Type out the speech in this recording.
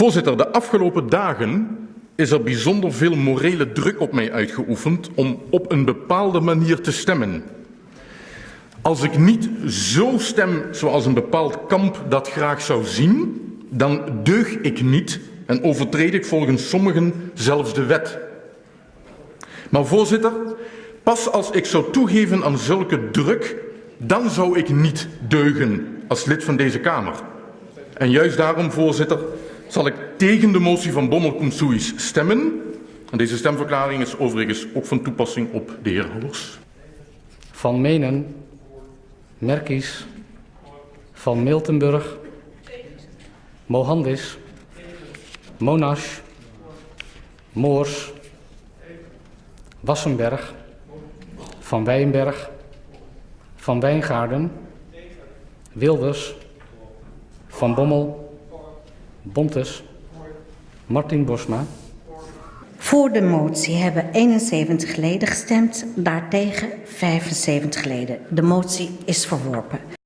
Voorzitter, de afgelopen dagen is er bijzonder veel morele druk op mij uitgeoefend om op een bepaalde manier te stemmen. Als ik niet zo stem zoals een bepaald kamp dat graag zou zien, dan deug ik niet en overtreed ik volgens sommigen zelfs de wet. Maar voorzitter, pas als ik zou toegeven aan zulke druk, dan zou ik niet deugen als lid van deze Kamer. En juist daarom, voorzitter, zal ik tegen de motie van bommel stemmen. En deze stemverklaring is overigens ook van toepassing op de heer Hollers. Van Menen, Merkies, Van Miltenburg, Mohandis, Monash, Moors, Wassenberg, Van Wijnberg, Van Wijngaarden, Wilders, Van Bommel, Bontes, Martin Bosma, Voor de motie hebben 71 leden gestemd, daartegen 75 leden. De motie is verworpen.